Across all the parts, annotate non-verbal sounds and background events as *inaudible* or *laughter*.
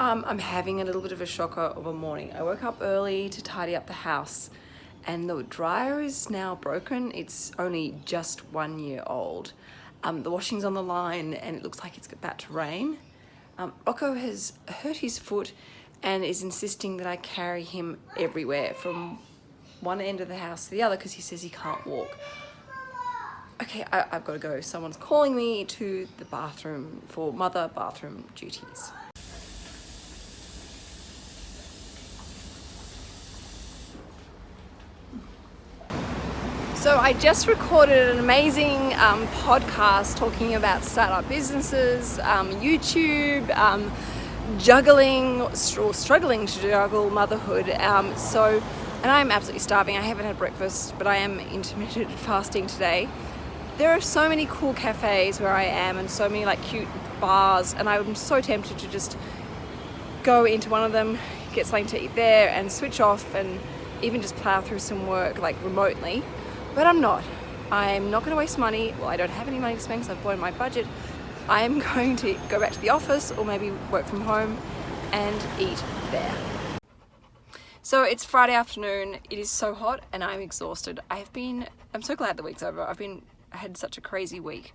Um, I'm having a little bit of a shocker of a morning. I woke up early to tidy up the house and the dryer is now broken. It's only just one year old. Um, the washing's on the line and it looks like it's about to rain. Um, Rocco has hurt his foot and is insisting that I carry him everywhere from one end of the house to the other because he says he can't walk. Okay, I, I've got to go. Someone's calling me to the bathroom for mother bathroom duties. So I just recorded an amazing um, podcast talking about startup businesses, um, YouTube, um, juggling or struggling to juggle motherhood. Um, so, and I'm absolutely starving. I haven't had breakfast, but I am intermittent *laughs* fasting today. There are so many cool cafes where I am and so many like cute bars and I'm so tempted to just go into one of them, get something to eat there and switch off and even just plow through some work like remotely but I'm not. I'm not going to waste money. Well, I don't have any money to spend because I've blown my budget. I am *laughs* going to go back to the office or maybe work from home and eat there. So it's Friday afternoon. It is so hot and I'm exhausted. I have been, I'm so glad the week's over. I've been, I had such a crazy week.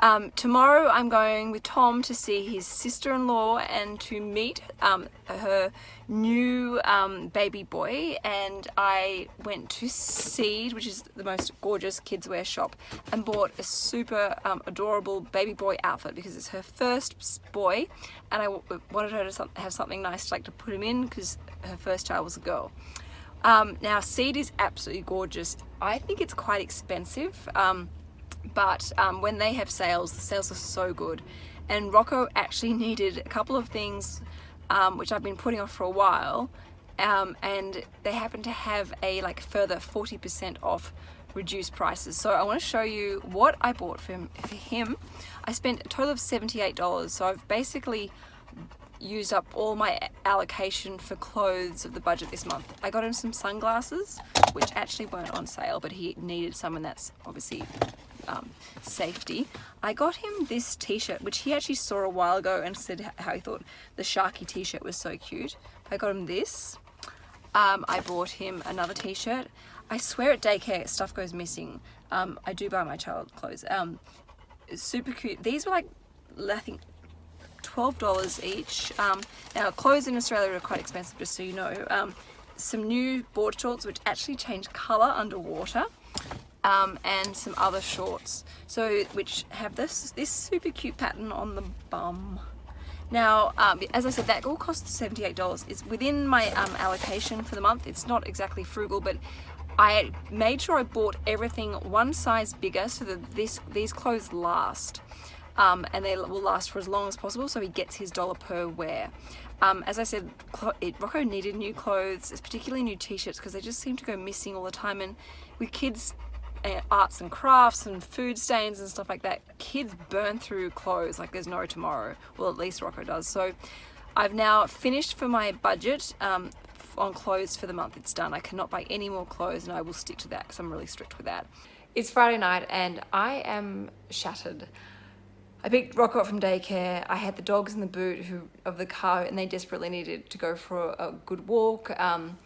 Um, tomorrow I'm going with Tom to see his sister-in-law and to meet um, her new um, baby boy and I went to Seed which is the most gorgeous kids wear shop and bought a super um, adorable baby boy outfit because it's her first boy and I wanted her to have something nice to like to put him in because her first child was a girl. Um, now Seed is absolutely gorgeous. I think it's quite expensive um, but um, when they have sales the sales are so good. And Rocco actually *laughs* needed a couple of things um, which I've been putting off for a while um, and they happen to have a like further 40% off reduced prices. So I want to show you what I bought for him, for him. I spent a total of $78 so I've basically used up all my allocation for clothes of the budget this month. I got him some sunglasses, which actually weren't on sale, but he needed some and that's obviously um, safety. I got him this t-shirt, which he actually saw a while ago and said how he thought the Sharky t-shirt was so cute. I got him this. Um, I bought him another t-shirt. I swear at daycare stuff goes missing. Um, I do buy my child clothes. Um, super cute. These were like, I think, $12 each. Um, now clothes in Australia are quite expensive just so you know. Um, some new board shorts which actually change colour underwater um, and some other shorts. So which have this this super cute pattern on the bum. Now um, as I said that all costs $78 it's within my um, allocation for the month. It's not exactly frugal but I made sure I bought everything one size bigger so that this these clothes last um, and they will last for as long as possible so he gets his dollar per wear. Um, as I said, it, Rocco needed new clothes, particularly new t-shirts because they just seem to go missing all the time. And with kids arts and crafts and food stains and stuff like that, kids burn through clothes like there's no tomorrow. Well, at least Rocco does. So I've now finished for my budget um, on clothes for the month. It's done. I cannot buy any more clothes and I will stick to that because I'm really strict with that. It's Friday night and I am shattered. I picked Rocco up from daycare. I had the dogs in the boot who of the car and they desperately needed to go for a, a good walk. Um,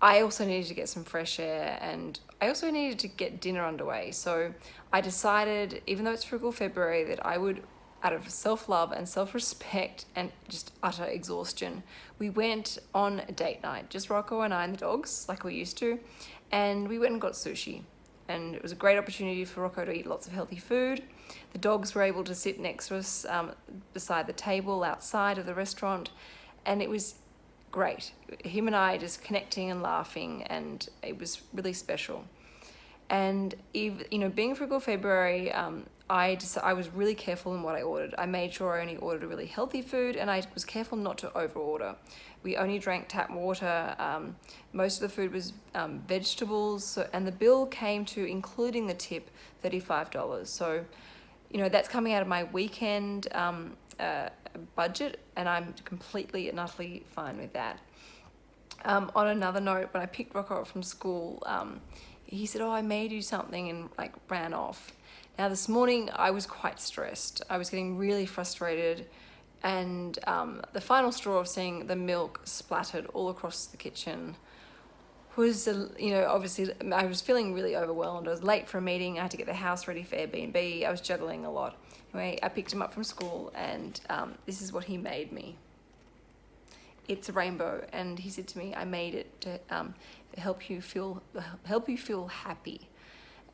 I also needed to get some fresh air and I also needed to get dinner underway. So I decided, even though it's frugal February, that I would, out of self-love and self-respect and just utter exhaustion, we went on a date night, just Rocco and I and the dogs, like we used to, and we went and got sushi. And it was a great opportunity for Rocco to eat lots of healthy food. The dogs were able to sit next to us um, beside the table outside of the restaurant, and it was great. Him and I just connecting and laughing and it was really special. And if, you know, being frugal February, um, I just I was really careful in what I ordered. I made sure I only ordered a really healthy food and I was careful not to over order. We only drank tap water. Um, most of the food was um, vegetables so, and the bill came to, including the tip, $35. So, you know, that's coming out of my weekend um, uh, budget and I'm completely and utterly fine with that. Um, on another note, when I picked Rocco up from school, um, he said, oh, I made you something and like ran off. Now this morning I was quite stressed. I was getting really frustrated and um, the final straw of seeing the milk splattered all across the kitchen was, you know, obviously I was feeling really overwhelmed. I was late for a meeting. I had to get the house ready for Airbnb. I was juggling a lot. Anyway, I picked him up from school and um, this is what he made me. It's a rainbow. And he said to me, I made it to um, help you feel, help you feel happy.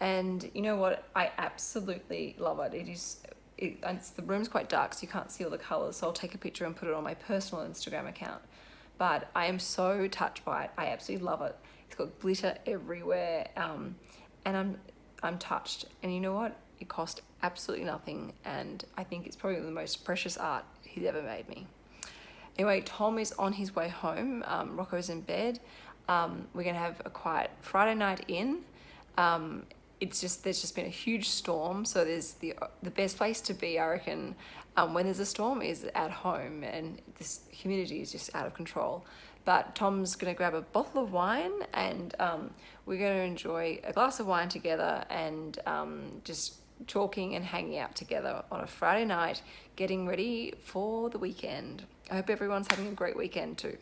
And you know what? I absolutely love it. It is it, the room's quite dark so you can't see all the colors so I'll take a picture and put it on my personal Instagram account but I am so touched by it I absolutely love it it's got glitter everywhere um, and I'm I'm touched and you know what it cost absolutely nothing and I think it's probably the most precious art he's ever made me anyway Tom is on his way home. Um, Rocco's in bed. Um, we're gonna have a quiet Friday night in. Um, it's just there's just been a huge storm so there's the the best place to be I reckon um, when there's a storm is at home and this humidity is just out of control. But Tom's gonna grab a bottle of wine and um, we're gonna enjoy a glass of wine together and um, just talking and hanging out together on a Friday night getting ready for the weekend. I hope everyone's having a great weekend too